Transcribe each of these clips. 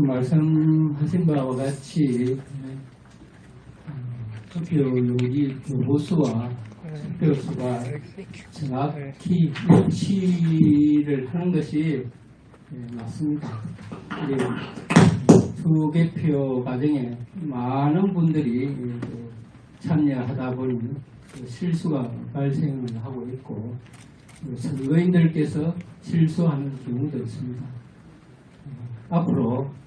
그 말씀하신 바와 같이 어, 투표 용지 교보수와 투표수가 정확히 일치를 하는 것이 예, 맞습니다. 이 투개표 과정에 많은 분들이 예, 그 참여하다 보니 그 실수가 발생을 하고 있고 그 선거인들께서 실수하는 경우도 있습니다. 어, 앞으로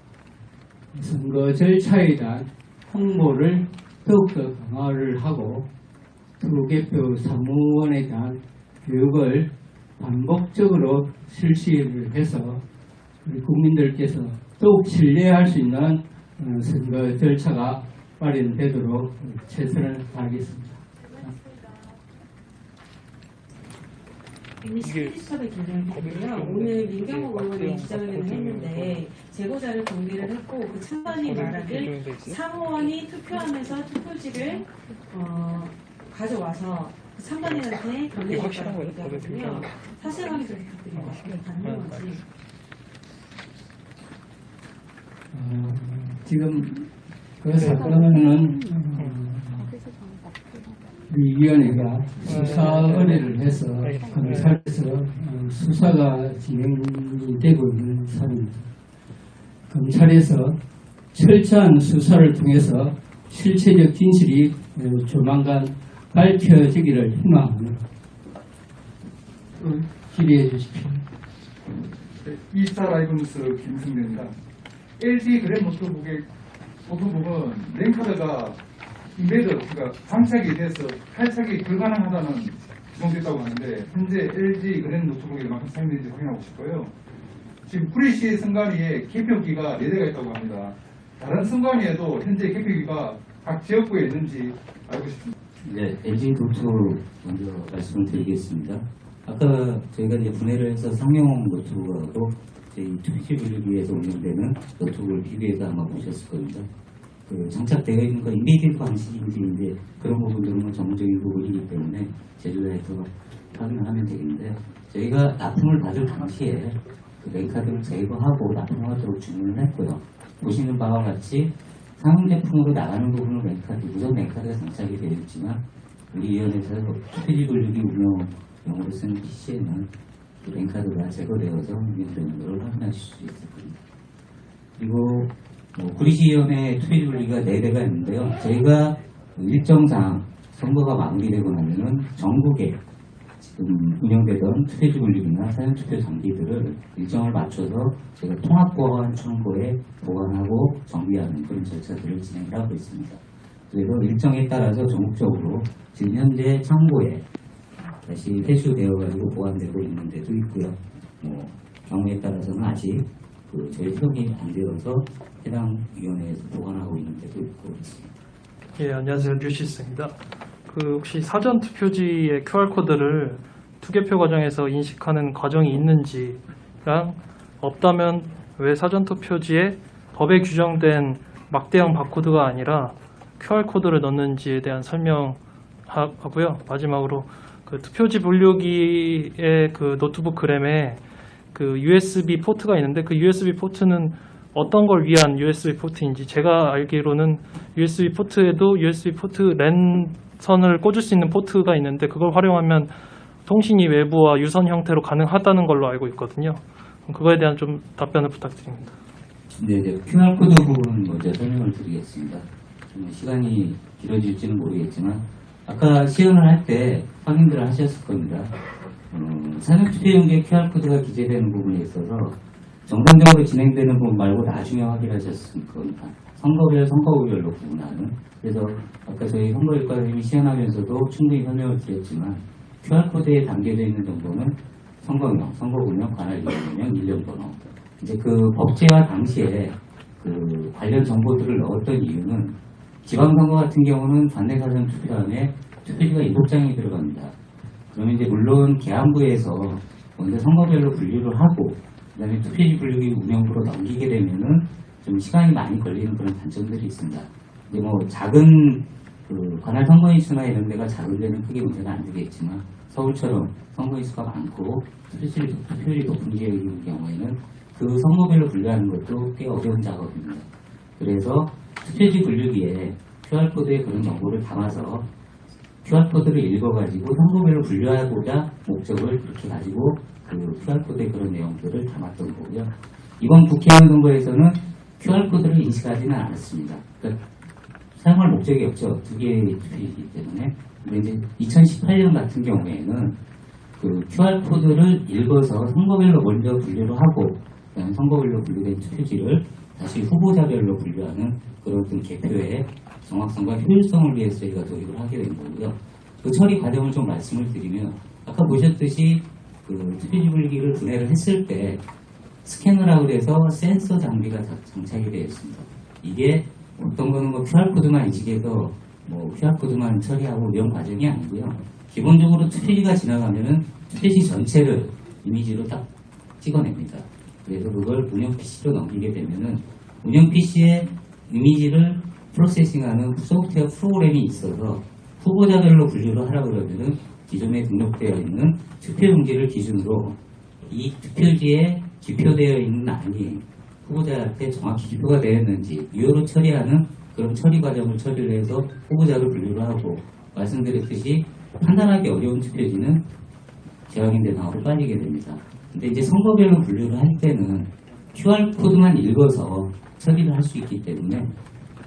선거 절차에 대한 홍보를 더욱더 강화를 하고 투개표 사무원에 대한 교육을 반복적으로 실시를 해서 우리 국민들께서 더욱 신뢰할 수 있는 어, 선거 절차가 마련되도록 최선을 다하겠습니다. 이미 시크릿샵의 김정희고요. 오늘 민경호 의원이 기자회견을 했는데 제보자를 정리를 했고 그 찬반이 말하길 사무원이 투표하면서 투표지를 어, 가져와서 그 찬반이한테 건네줬다고 얘기하거든요. 사실 확인 좀 부탁드립니다. 가능한 건지. 어, 지금 그 사건은 어, 우리 위원회가 수사 의뢰를 해서 검찰에서 어, 수사가 진행이 되고 있는 사안입니다. 검찰에서 철저한 수사를 통해서 실체적 진실이 어, 조만간 밝혀지기를 희망합니다. 어, 기대해 주십시오. 이스타 라이브 뉴스 김승대입니다. LG 그랜 노트북의 노트북은 랭카드가 임베드, 그러니까 장착이 돼서 탈착이 불가능하다는 지목됐다고 하는데 현재 LG 그랜 노트북에 만큼 사용되는지 확인하고 싶고요. 지금 프리시 승관위에 개표기가 4대가 있다고 합니다. 다른 승관위에도 현재 개표기가 각 지역구에 있는지 알고 싶습니다. 네, LG 노트 먼저 말씀을 드리겠습니다. 아까 저희가 이제 분해를 해서 상용 노트북하고 저희 투표지 분류기에서 운영되는 노트북을 비교해서 아마 보셨을 겁니다. 그 장착되어 있는 건 embed 방식인지 이제 그런 부분들은 뭐 전문적인 부분이기 때문에 제조사에서 확인을 하면 되겠는데 저희가 납품을 받을 당시에 그 랜카드를 제거하고 납품하도록 주문을 했고요. 보시는 바와 같이 상용 제품으로 나가는 부분은 랜카드, 우선 랜카드가 장착이 되어 있지만 우리 위원회에서 투표지 분류기 운영용으로 쓰는 PC에는 그 랜카드가 제거되어서 운영되는 것을 확인하실 수 있을 겁니다. 그리고 뭐 구리시위원회 투표지 분류기가 4대가 있는데요. 저희가 일정상 선거가 마무리되고 나면은 전국에 지금 운영되던 투표지 분류기나 사전투표 장비들을 일정을 맞춰서 제가 통합보안 창고에 보관하고 정비하는 그런 절차들을 진행하고 있습니다. 그래서 일정에 따라서 전국적으로 지금 현재 창고에 다시 회수되어 가지고 보관되고 있는 데도 있고요. 뭐 경우에 따라서는 아직 그 저희 협의가 안 되어서 해당 위원회에서 보관하고 있는 데도 있고 있습니다. 예, 안녕하세요. 뉴시스입니다. 그 혹시 사전 투표지의 QR 코드를 투개표 과정에서 인식하는 과정이 있는지랑 없다면 왜 사전 투표지에 법에 규정된 막대형 바코드가 아니라 QR 코드를 넣는지에 대한 설명하고요. 마지막으로 그 투표지 분류기의 그 노트북 그램에 그 USB 포트가 있는데 그 USB 포트는 어떤 걸 위한 USB 포트인지 제가 알기로는 USB 포트에도 USB 포트 랜 선을 꽂을 수 있는 포트가 있는데 그걸 활용하면 통신이 외부와 유선 형태로 가능하다는 걸로 알고 있거든요. 그거에 대한 좀 답변을 부탁드립니다. 네, 이제 QR코드 부분 먼저 설명을 드리겠습니다. 좀 시간이 길어질지는 모르겠지만 아까 시연을 할 때 확인들을 하셨을 겁니다. 어, 사전투표용지에 QR코드가 기재되는 부분에 있어서 정상적으로 진행되는 부분 말고 나중에 확인하셨을 겁니다. 선거별, 선거구별로 구분하는. 그래서 아까 저희 선거일과 선생님이 시연하면서도 충분히 설명을 드렸지만 QR코드에 담겨져 있는 정보는 선거명, 선거구명, 관할위원명, 일련번호. 이제 그 법제화 당시에 그 관련 정보들을 넣었던 이유는 지방선거 같은 경우는 관내 사전 투표함에 투표지가 일곱 장이 들어갑니다. 그러면 이제 물론 계안부에서 먼저 선거별로 분류를 하고 그다음에 투표지 분류기 운영부로 넘기게 되면은 좀 시간이 많이 걸리는 그런 단점들이 있습니다. 이제 뭐 작은 그 관할 선거인수나 이런 데가 작은 데는 크게 문제가 안 되겠지만 서울처럼 선거인수가 많고 투표율이, 투표율이 높은 지역인 경우에는 그 선거별로 분류하는 것도 꽤 어려운 작업입니다. 그래서 투표지 분류기에 QR코드에 그런 정보를 담아서 QR코드를 읽어가지고 선거별로 분류하고자 목적을 그렇게 가지고 그 QR코드에 그런 내용들을 담았던 거고요. 이번 국회의원 선거에서는 QR코드를 인식하지는 않았습니다. 그러니까 사용할 목적이 없죠. 두 개의 투표이기 때문에. 근데 이제 2018년 같은 경우에는 그 QR코드를 읽어서 선거별로 먼저 분류를 하고 선거별로 분류된 투표지를 다시 후보자별로 분류하는 그런 개표의 정확성과 효율성을 위해서 저희가 도입을 하게 된 거고요. 그 처리 과정을 좀 말씀을 드리면 아까 보셨듯이 그 분류기를 분해를 했을 때 스캐너라고 해서 센서 장비가 다 장착이 되어 있습니다. 이게 어떤 거는 뭐 QR코드만 인식해서 뭐 QR코드만 처리하고 이런 과정이 아니고요. 기본적으로 투표지가 지나가면은 투표지 전체를 이미지로 딱 찍어냅니다. 그래서 그걸 운영 PC로 넘기게 되면은 운영 PC에 이미지를 프로세싱하는 소프트웨어 프로그램이 있어서 후보자별로 분류를 하라 그러면은 기존에 등록되어 있는 투표용지를 기준으로 이 투표지에 기표되어 있는 안이 후보자한테 정확히 기표가 되었는지 유효로 처리하는 그런 처리 과정을 처리를 해서 후보자를 분류를 하고 말씀드렸듯이 판단하기 어려운 투표지는 재확인 대상으로 빠지게 됩니다. 근데 이제 선거별로 분류를 할 때는 QR코드만 읽어서 처리를 할 수 있기 때문에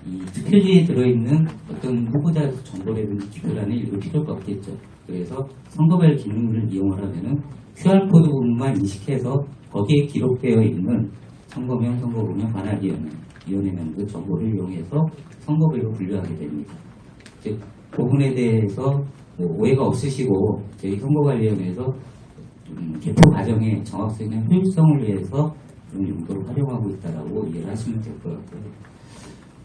이 투표지에 들어있는 어떤 후보자 정보라든지 기표란을 읽을 필요가 없겠죠. 그래서 선거별 기능을 이용을 하면은 QR코드 부분만 인식해서 거기에 기록되어 있는 선거명, 선거구명, 관할위원회, 위원회명 그 정보를 이용해서 선거별로 분류하게 됩니다. 즉, 그 부분에 대해서 뭐 오해가 없으시고 저희 선거관리위원회에서 음, 개표 과정의 정확성이나 효율성을 위해서 그런 용도로 활용하고 있다라고 이해를 하시면 될 것 같고요.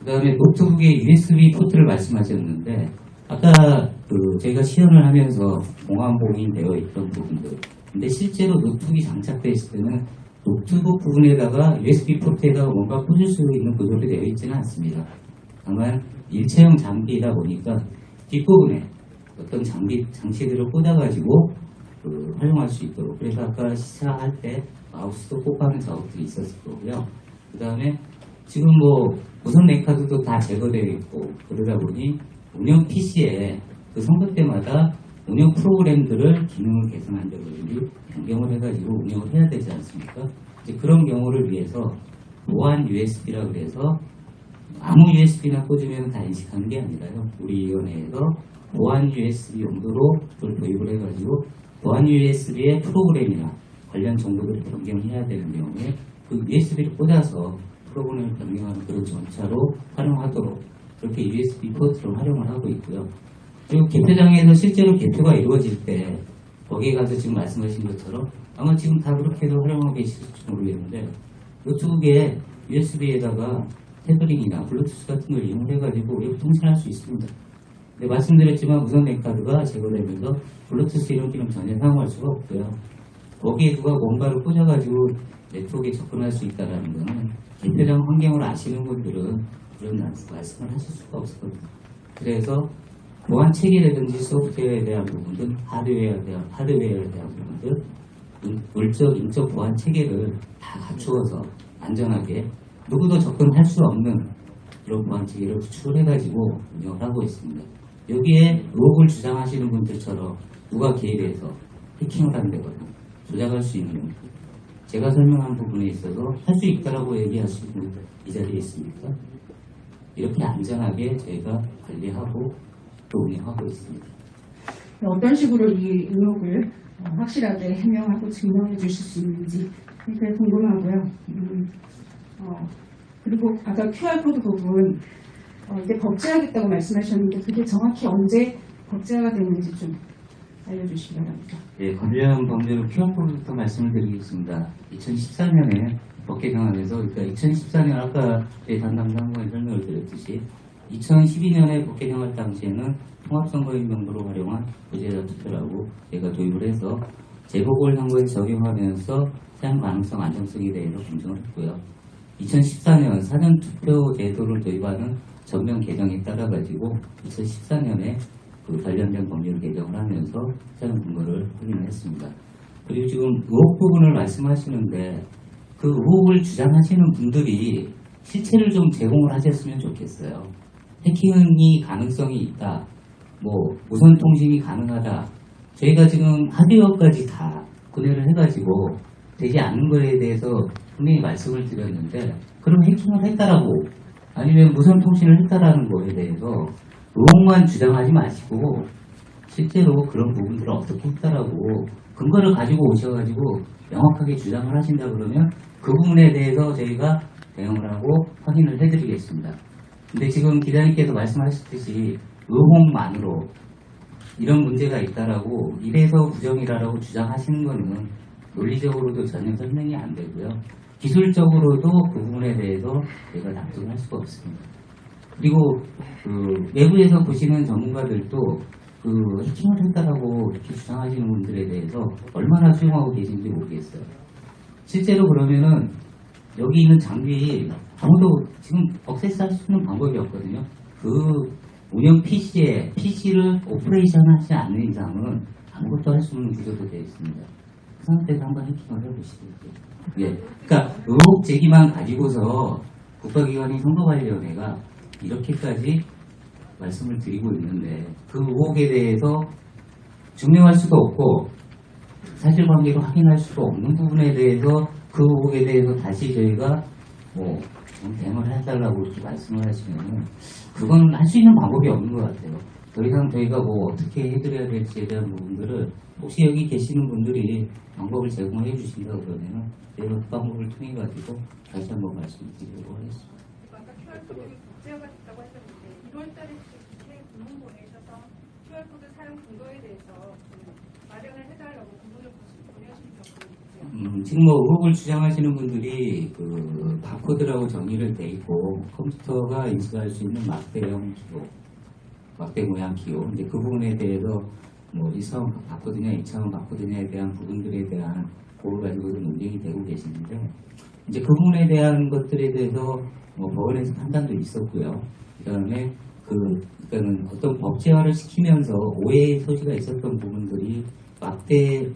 그 다음에 노트북의 USB 포트를 말씀하셨는데 아까 그 저희가 시연을 하면서 공항봉인 되어 있던 부분들 근데 실제로 노트북이 장착되어 있을 때는 노트북 부분에다가 USB 포트에다가 뭔가 꽂을 수 있는 구조로 되어 있지는 않습니다. 다만 일체형 장비이다 보니까 뒷부분에 어떤 장비 장치들을 꽂아가지고 그 활용할 수 있도록 그래서 아까 시사할 때 마우스도 꽂아는 작업들이 있었을 거고요. 그 다음에 지금 뭐 무선 랜카드도 다 제거되어 있고 그러다 보니 운영 PC에 그 선거 때마다 운영 프로그램들을 기능을 개선한다든지 변경을 해가지고 운영을 해야 되지 않습니까? 이제 그런 경우를 위해서 보안 USB라 그래서 아무 USB나 꽂으면 다 인식하는 게 아니라요. 우리 위원회에서 보안 USB 용도로 그걸 도입을 해가지고 보안 USB의 프로그램이나 관련 정보들을 변경해야 되는 경우에 그 USB를 꽂아서 프로그램을 변경하는 그런 전차로 활용하도록 그렇게 USB 포트를 활용을 하고 있고요. 그리고 개표장에서 실제로 개표가 이루어질 때 거기에 가서 지금 말씀하신 것처럼 아마 지금 다 그렇게도 활용하고 계실지 모르겠는데 노트북에 USB에다가 태블릿이나 블루투스 같은 걸 이용해가지고 우리가 통신할 수 있습니다. 근데 말씀드렸지만 무선 랜카드가 제거되면서 블루투스 이런 기능 전혀 사용할 수가 없고요. 거기에 누가 뭔가를 꽂아가지고 네트워크에 접근할 수 있다는 거는 개표장 환경을 아시는 분들은 그런 말씀을 하실 수가 없거든요. 그래서 보안 체계라든지 소프트웨어에 대한 부분들, 하드웨어에 대한, 하드웨어에 대한 부분들, 인- 물적, 인적 보안 체계를 다 갖추어서 안전하게 누구도 접근할 수 없는 그런 보안 체계를 구축을 해가지고 운영을 하고 있습니다. 여기에 의혹을 주장하시는 분들처럼 누가 개입해서 해킹을 한다거나 조작할 수 있는 제가 설명한 부분에 있어서 할 수 있다라고 얘기하시는 분들 이 자리에 있습니까? 이렇게 안전하게 저희가 관리하고 또 운영하고 있습니다. 어떤 식으로 이 의혹을 어, 확실하게 해명하고 증명해 주실 수 있는지 그게 궁금하고요. 음, 어, 그리고 아까 QR코드 부분 어, 이제 법제하겠다고 말씀하셨는데 그게 정확히 언제 법제화가 되는지 좀 알려주시기 바랍니다. 네, 관련 범죄로 QR코드부터 말씀을 드리겠습니다. 2014년에 법계 경안에서 그러니까 2014년 아까 저희 담당 상관이 설명을 드렸듯이 2012년에 법계 경할 당시에는 통합선거인 명부로 활용한 부재자 투표라고 저희가 도입을 해서 재보궐선거에 적용하면서 사용 가능성 안정성에 대해서 검증을 했고요. 2014년 사전 투표 제도를 도입하는 전면 개정에 따라 가지고 2014년에 그 관련된 법률 개정을 하면서 사용 근거를 확인을 했습니다. 그리고 지금 의혹 부분을 말씀하시는데 그 의혹을 주장하시는 분들이 실체를 좀 제공을 하셨으면 좋겠어요. 해킹이 가능성이 있다. 뭐 무선 통신이 가능하다. 저희가 지금 하드웨어까지 다 구매를 해가지고 되지 않는 거에 대해서 분명히 말씀을 드렸는데 그럼 해킹을 했다라고 아니면 무선 통신을 했다라는 거에 대해서 의혹만 주장하지 마시고 실제로 그런 부분들을 어떻게 했다라고 근거를 가지고 오셔가지고 명확하게 주장을 하신다 그러면 그 부분에 대해서 저희가 대응을 하고 확인을 해드리겠습니다. 근데 지금 기자님께서 말씀하셨듯이 의혹만으로 이런 문제가 있다라고 이래서 부정이라고 주장하시는 거는 논리적으로도 전혀 설명이 안 되고요. 기술적으로도 그 부분에 대해서 저희가 납득할 수가 없습니다. 그리고 그 외부에서 보시는 전문가들도 그 해킹을 했다라고 이렇게 주장하시는 분들에 대해서 얼마나 수용하고 계신지 모르겠어요. 실제로 그러면은 여기 있는 장비 아무도 지금 access 할 수 있는 방법이 없거든요. 그 운영 PC에 PC를 operation 하지 않는 이상은 아무것도 할 수 없는 구조로 되어 있습니다. 그 상태에서 한번 해킹을 해보시죠. 예. 그러니까 의혹 제기만 가지고서 국가기관인 선거관리위원회가 이렇게까지 말씀을 드리고 있는데 그 의혹에 대해서 증명할 수도 없고 사실관계로 확인할 수도 없는 부분에 대해서 그 의혹에 대해서 다시 저희가 뭐 대응을 해달라고 이렇게 말씀을 하시면은 그건 할 수 있는 방법이 없는 것 같아요. 더 이상 저희가 뭐 어떻게 해드려야 될지에 대한 부분들을 혹시 여기 계시는 분들이 방법을 제공해 주신다 그러면은 저희가 그 방법을 통해 가지고 다시 한번 말씀드리도록 하겠습니다. 아까 QR코드 복제화가 됐다고 하셨는데 1월달에 국회 있어서 QR코드 사용 근거에 대해서 좀 마련을 해달라고 공문을 적이 있죠. 음, 지금 뭐 의혹을 주장하시는 분들이 그 바코드라고 정의를 돼 있고 컴퓨터가 인식할 수 있는 막대형 기호, 막대 모양 기호. 이제 그 부분에 대해서 뭐 1차원 바코드냐 2차원 바코드냐에 대한 부분들에 대한 그걸 가지고도 논쟁이 되고 계시는데 이제 그 부분에 대한 것들에 대해서 뭐 법원에서 판단도 있었고요. 그다음에 그 그러니까는 어떤 법제화를 시키면서 오해의 소지가 있었던 부분들이 막대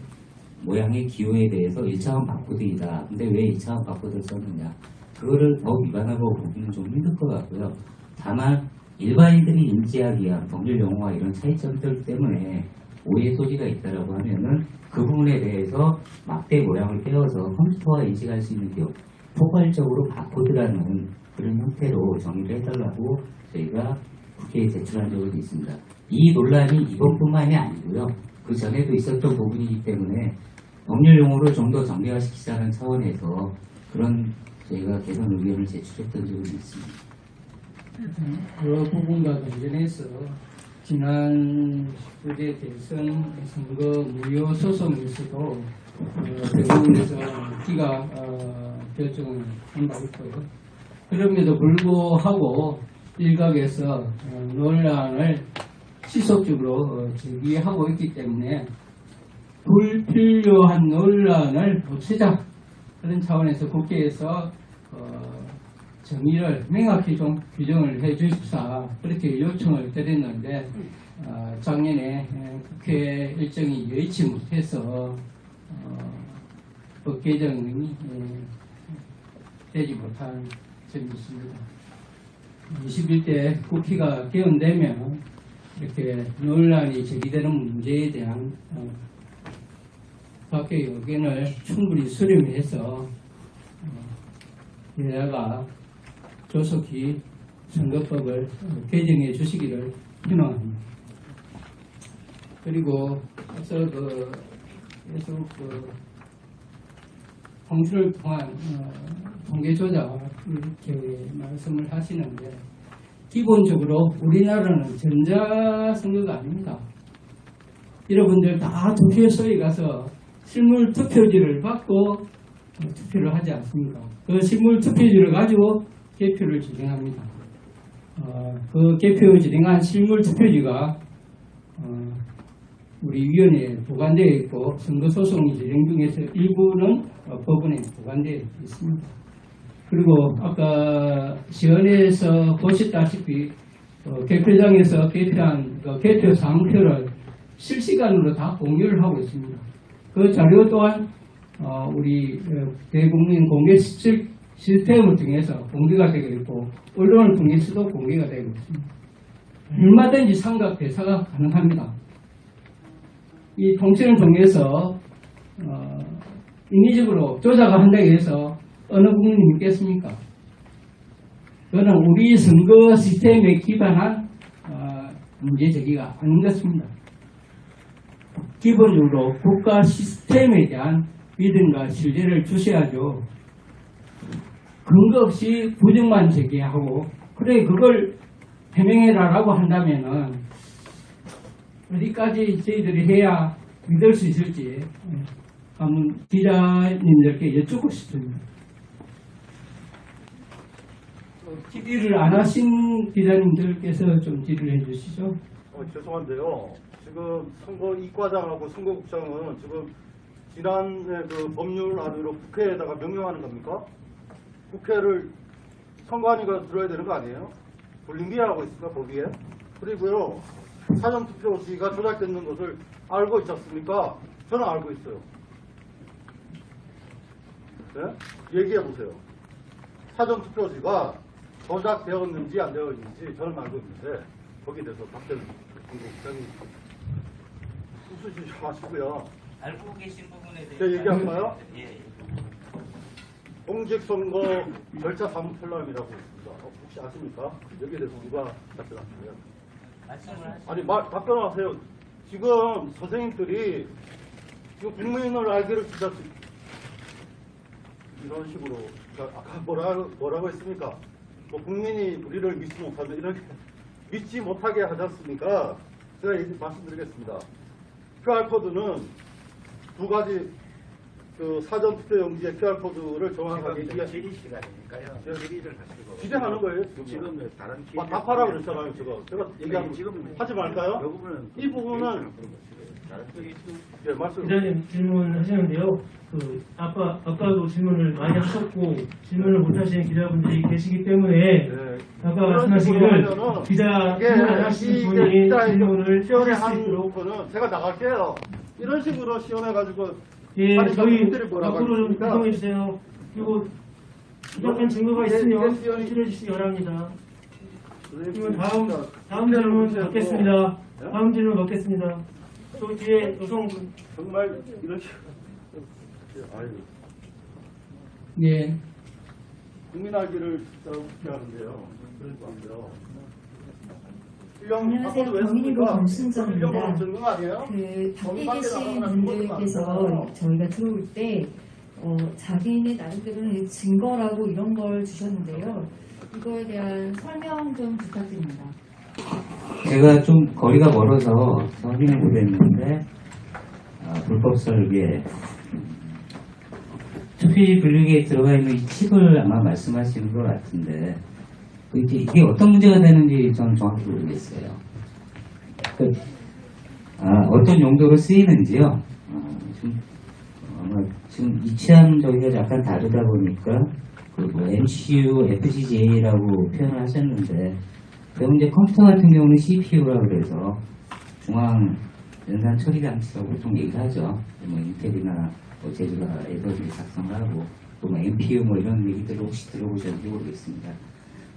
모양의 기호에 대해서 1차원 바코드이다. 근데 왜 2차원 바코드를 썼느냐. 그거를 더 위반하고 보기는 좀 힘들 것 같고요. 다만 일반인들이 인지하기 위한 법률 용어와 이런 차이점들 때문에 오해 소지가 있다라고 하면은 그 부분에 대해서 막대 모양을 떼어서 컴퓨터와 인식할 수 있는 기호 포괄적으로 바코드라는 그런 형태로 정의를 해달라고 저희가 국회에 제출한 적은 있습니다. 이 논란이 이번뿐만이 아니고요. 그 전에도 있었던 부분이기 때문에 법률 용어를 좀더 정례화시키자는 차원에서 그런 저희가 개선 의견을 제출했던 적은 있습니다. 그 부분과 관련해서 지난 19대 대선 선거 무효 소송에서도 어, 대법원에서 기가 어, 결정을 한 바 있고요. 그럼에도 불구하고 일각에서 어, 논란을 지속적으로 어, 제기하고 있기 때문에 불필요한 논란을 없애자. 그런 차원에서 국회에서 어, 정의를 명확히 좀 규정을 해 주십사. 그렇게 요청을 드렸는데 어, 작년에 에, 국회 일정이 여의치 못해서 어, 법 개정이 에, 되지 못한 점이 있습니다. 21대 국회가 개헌되면 이렇게 논란이 제기되는 문제에 대한 어, 각계 의견을 충분히 수렴해서 어, 여야가 조속히 선거법을 어, 개정해 주시기를 희망합니다. 그리고 앞서 그 계속 그 홍수를 통한 어, 통계 조작 이렇게 말씀을 하시는데 기본적으로 우리나라는 전자 선거가 아닙니다. 여러분들 다 투표소에 가서 실물 투표지를 받고 어, 투표를 하지 않습니까? 그 실물 투표지를 가지고 개표를 진행합니다. 어, 그 개표 진행한 실물 투표지가 어, 우리 위원회에 보관되어 있고 선거소송이 진행 중에서 일부는 어, 법원에 보관되어 있습니다. 그리고 아까 시연에서 보셨다시피 어, 개표장에서 개표한 그 개표 사항표를 실시간으로 다 공유를 하고 있습니다. 그 자료 또한 어, 우리 어, 대국민 공개 시- 시스템을 통해서 공개가 되고 있고 언론을 통해서도 공개가 되고 있습니다. 얼마든지 삼각 대사가 가능합니다. 이 통신을 통해서 어, 인위적으로 조작을 한다고 해서 어느 국민이 믿겠습니까? 그거는 우리 선거 시스템에 기반한 어, 문제 제기가 아닌 것입니다. 기본적으로 국가 시스템에 대한 믿음과 신뢰를 주셔야죠. 근거 없이 부정만 제기하고 그래 그걸 해명해라라고 한다면은 어디까지 저희들이 해야 믿을 수 있을지 예, 한번 기자님들께 여쭙고 싶습니다. 질의를 안 하신 기자님들께서 좀 질의를 해주시죠. 어, 죄송한데요. 지금 선거 이과장하고 선거국장은 지금 지난해 그 법률 안으로 국회에다가 명령하는 겁니까? 국회를 선관위가 들어야 되는 거 아니에요? 불림기하고 있습니까 거기에? 그리고요 사전투표지가 조작됐는 것을 알고 있지 않습니까? 저는 알고 있어요. 네? 얘기해 보세요. 사전투표지가 조작되었는지 안 되었는지 저는 알고 있는데 거기에 대해서 박대는 공국장이 웃으시지 마시고요. 알고 계신 부분에 대해서 제가 얘기할까요? 예. 공직선거 절차 사무편람이라고 있습니다. 어, 혹시 아십니까? 여기에 대해서 누가 답변하실래요? 말씀을 하시 아니 말 답변하세요. 지금 선생님들이 지금 국민을 알기를 진짜 이런 식으로 그러니까 아까 뭐라 뭐라고 했습니까? 뭐 국민이 우리를 믿지 못하면 이렇게 믿지 못하게 하지 않습니까? 제가 얘기 말씀드리겠습니다. QR 코드는 두 가지 그 사전 투표 용지의 QR 코드를 정확하게 이해 질의 시간이니까요. 예. 질의를 하시고. 기대하는 거예요 지금. 지금 다른. 아, 답하라고 그랬잖아요 지금. 제가 얘기하면 지금 하지 말까요? 이 부분은 예 말씀. 기자님 질문하시는데요. 그 아까 아까도 질문을 많이 하셨고 질문을 못 하시는 기자분들이 계시기 때문에 네. 아까 말씀하시기를 기자 이게 질문 안 하신 분이 질문을 시원해 있도록 거는 제가 나갈게요. 이런 식으로 시원해 가지고 예 아니, 저희 앞으로 좀? 구성해 주세요. 그리고 부족한 증거가 예, 있으면 예, 시원히- 제출해 주시기 바랍니다. 그러면 다음 진짜 다음 질문. 받겠습니다. 예? 다음 질문 받겠습니다. 저 뒤에 여성분 정말 이런 식으로 아유 예. 국민 알기를 진짜 웃게 하는데요. 그럴. 일령 안녕하세요. 경인이고 아니에요? 그 밖에 계신 분들께서 저희가 들어올 때 어, 자기네 나름대로는 증거라고 이런 걸 주셨는데요. 이거에 대한 설명 좀 부탁드립니다. 제가 좀 거리가 멀어서 확인을 못했는데 아, 불법 설계 투피 분류기에 들어가 있는 이 칩을 아마 말씀하시는 것 같은데 그 이제 이게 어떤 문제가 되는지 저는 정확히 모르겠어요. 그, 아, 어떤 용도로 쓰이는지요. 어, 좀, 아마 지금 이치한 저기가 약간 다르다 보니까 그뭐 MCU, FCJ라고 표현을 하셨는데 그럼 이제 컴퓨터 같은 경우는 CPU라 그래서 중앙 연산 처리 장치라고 보통 얘기하죠. 뭐 인텔이나 뭐 제주가에서 이제 작성을 하고 또뭐 MPU 뭐 이런 얘기들을 혹시 들어보셨는지 모르겠습니다.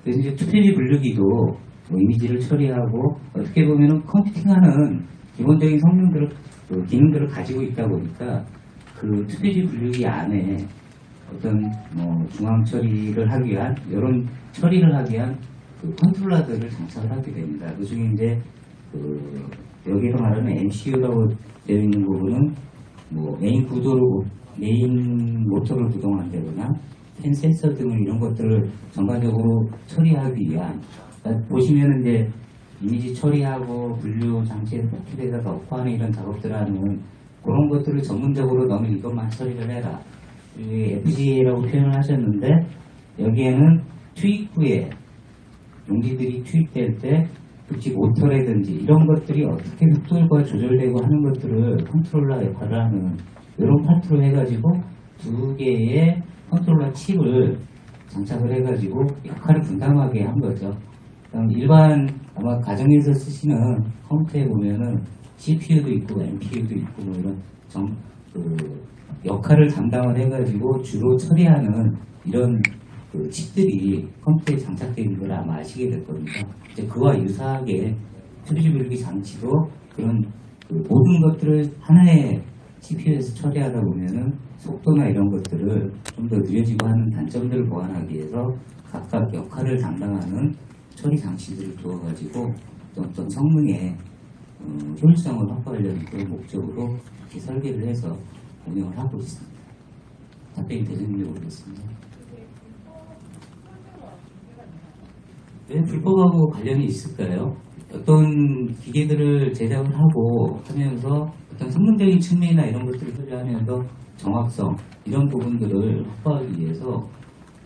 그래서 이제 투표지 분류기도 뭐 이미지를 처리하고 어떻게 보면은 컴퓨팅하는 기본적인 성능들을 그 기능들을 가지고 있다 보니까 그 투표지 분류기 안에 어떤 뭐 중앙 처리를 하기 위한 이런 처리를 하기 위한 그 컨트롤러들을 장착을 하게 됩니다. 그 중에 이제 그 여기서 말하는 MCU라고 되어 있는 부분은 뭐 메인 구도를 메인 모터를 구동한다거나 팬 센서 등 이런 것들을 전반적으로 처리하기 위한 그러니까 보시면은 이제 이미지 처리하고 분류 장치에 포켓에다가 업화하는 이런 작업들을 하는 그런 것들을 전문적으로 너는 이것만 처리를 해라. 이 FPGA라고 표현을 하셨는데 여기에는 투입구에 용지들이 투입될 때 특히 모터라든지 이런 것들이 어떻게 속도가 조절되고 하는 것들을 컨트롤러 역할을 하는 이런 파트로 해가지고 두 개의 컨트롤러 칩을 장착을 해가지고 역할을 분담하게 한 거죠. 그럼 일반 아마 가정에서 쓰시는 컴퓨터에 보면은 CPU도 있고 MPU도 있고 뭐 이런 정, 그 역할을 담당을 해가지고 주로 처리하는 이런 그 칩들이 컴퓨터에 장착되어 있는 걸 아마 아시게 될 겁니다. 이제 그와 유사하게 트리지 분류기 장치도 그런 그 모든 것들을 하나의 CPU에서 처리하다 보면은 속도나 이런 것들을 좀 더 느려지고 하는 단점들을 보완하기 위해서 각각 역할을 담당하는 처리 장치들을 두어가지고 어떤, 성능의 어, 효율성을 확보하려는 그런 목적으로 이렇게 설계를 해서 운영을 하고 있습니다. 답변이 되는지 모르겠습니다. 왜 불법하고 관련이 있을까요? 어떤 기계들을 제작을 하고 하면서 어떤 성능적인 측면이나 이런 것들을 소개하면서 정확성 이런 부분들을 확보하기 위해서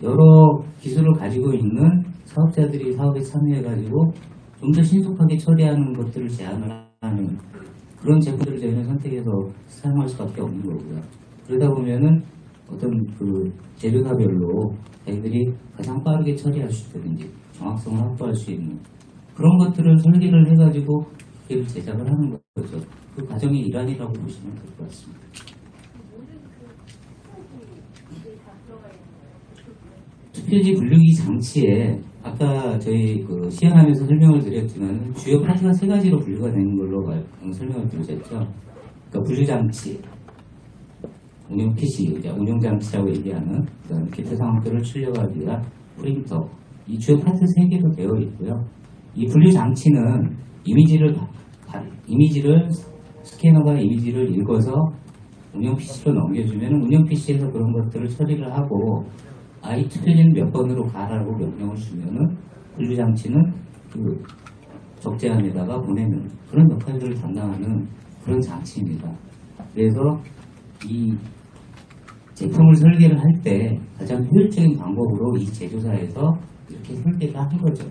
여러 기술을 가지고 있는 사업자들이 사업에 참여해가지고 좀 더 신속하게 처리하는 것들을 제안을 하는 그런 제품들을 저희는 선택해서 사용할 수밖에 없는 거고요. 그러다 보면은 어떤 그 재료사별로 저희들이 가장 빠르게 처리할 수 있다든지 정확성을 확보할 수 있는 그런 것들을 설계를 해가지고 기계를 제작을 하는 거죠. 그 과정의 일환이라고 보시면 될 것 같습니다. 투표지 분류기 장치에 아까 저희 그 시연하면서 설명을 드렸지만 주요 파트가 세 가지로 분류가 되는 걸로 말- 음, 설명을 드렸죠. 그러니까 분류 장치, 운영 PC, 운영 장치라고 얘기하는 그다음 기타 상황들을 출력하기 위한 프린터, 이 주요 파트 세 개로 되어 있고요. 이 분류 장치는 이미지를 이미지를 스캐너가 이미지를 읽어서 운영 PC로 넘겨주면 운영 PC에서 그런 것들을 처리를 하고 아이 투표지는 몇 번으로 가라고 명령을 주면은 분류 장치는 그 적재함에다가 보내는 그런 역할들을 담당하는 그런 장치입니다. 그래서 이 제품을 설계를 할 때 가장 효율적인 방법으로 이 제조사에서 이렇게 설계를 한 거죠.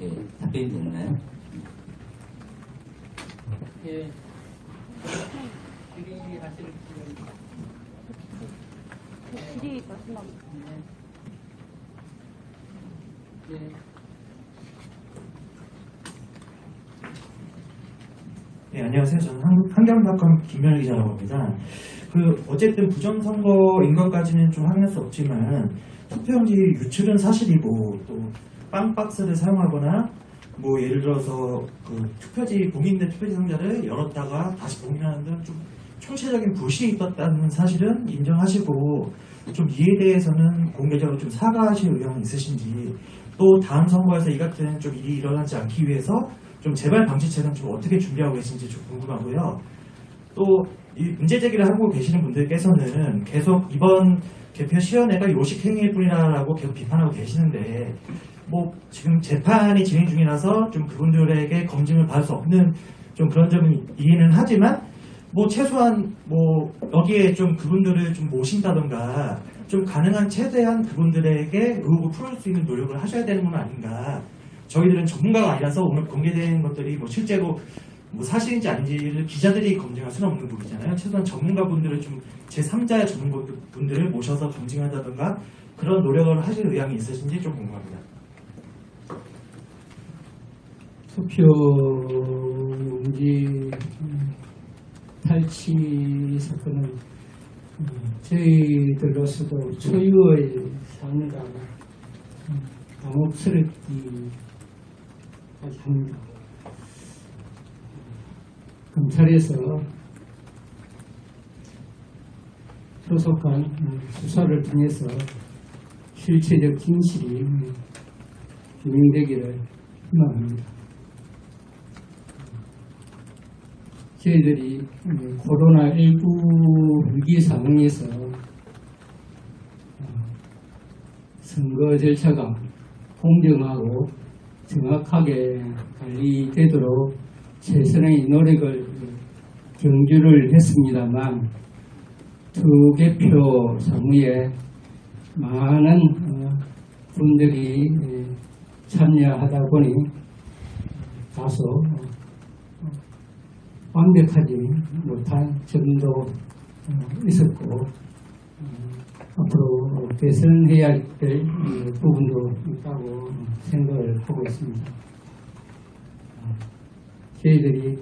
예, 답변이 됐나요? 예. 네, 안녕하세요. 저는 한국 환경닷컴 김명희 기자라고 합니다. 그 어쨌든 부정선거인 것까지는 좀 확인할 수 없지만 투표용지 유출은 사실이고 또 빵박스를 사용하거나 뭐 예를 들어서 그 투표지 봉인된 투표지 상자를 열었다가 다시 봉인하는 등 좀 총체적인 부실이 있었다는 사실은 인정하시고 좀 이에 대해서는 공개적으로 좀 사과하실 의향은 있으신지 또 다음 선거에서 이 같은 좀 일이 일어나지 않기 위해서 좀 재발 방지책은 좀 어떻게 준비하고 계신지 좀 궁금하고요. 또이 문제 제기를 하고 계시는 분들께서는 계속 이번 개표 시연회가 요식 행위일 뿐이라고 계속 비판하고 계시는데 뭐 지금 재판이 진행 중이라서 좀 그분들에게 검증을 받을 수 없는 좀 그런 점은 이해는 하지만 뭐 최소한 뭐 여기에 좀 그분들을 좀 모신다던가 좀 가능한 최대한 그분들에게 의혹을 풀을 수 있는 노력을 하셔야 되는 건 아닌가. 저희들은 전문가가 아니라서 오늘 공개된 것들이 뭐 실제로 뭐 사실인지 아닌지를 기자들이 검증할 수는 없는 부분이잖아요. 최소한 전문가분들을 좀 제3자의 전문가분들을 모셔서 검증한다던가 그런 노력을 하실 의향이 있으신지 좀 궁금합니다. 투표용지 음, 탈취 사건은 음, 저희들로서도 초유의 상당히 음, 당혹스럽기 합니다. 검찰에서 소속한 음, 수사를 통해서 실체적 진실이 음, 규명되기를 희망합니다. 저희들이 음, 코로나19 위기 상황에서 어, 선거 절차가 공정하고 정확하게 관리되도록 최선의 노력을 경주를 했습니다만 투개표 사무에 많은 어, 분들이 예, 참여하다 보니 다소 어, 완벽하지 못한 점도 어, 있었고 어, 앞으로 개선해야 될 어, 부분도 있다고 생각을 하고 있습니다. 어, 저희들이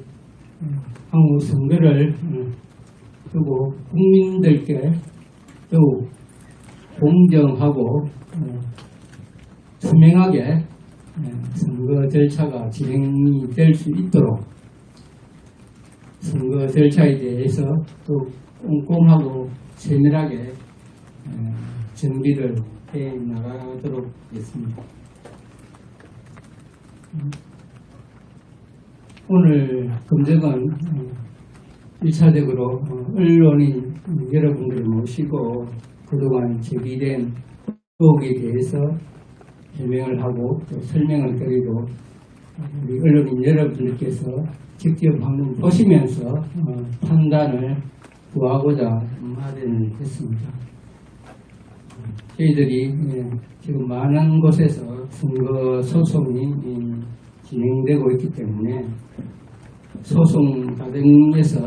어, 향후 선거를 어, 두고 국민들께 더욱 공정하고 어, 투명하게 어, 선거 절차가 진행이 될 수 있도록 선거 절차에 대해서 또 꼼꼼하고 세밀하게 어, 준비를 해 나가도록 하겠습니다. 음, 오늘 검증은 어, 1차적으로 언론인 여러분들을 모시고 그동안 제기된 의혹에 대해서 해명을 하고 또 설명을 드리고 우리 언론인 여러분들께서 직접 한번 보시면서 어, 판단을 구하고자 마련했습니다. 저희들이 예, 지금 많은 곳에서 선거 소송이 음, 진행되고 있기 때문에 소송 과정에서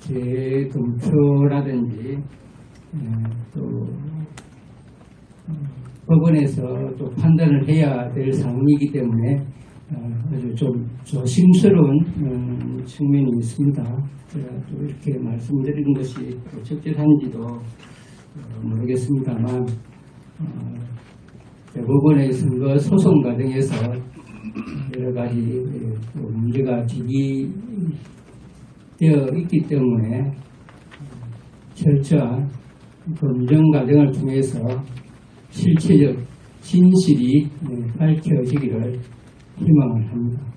재검표라든지 예, 또 어, 법원에서 또 판단을 해야 될 사항이기 때문에 어, 아주 좀 조심스러운 음, 측면이 있습니다. 제가 또 이렇게 말씀드리는 것이 또 적절한지도 어, 모르겠습니다만 어, 대법원의 선거 소송 과정에서 여러 가지 예, 또 문제가 제기되어 있기 때문에 철저한 검증 과정을 통해서 실체적 진실이 예, 밝혀지기를 희망을 합니다.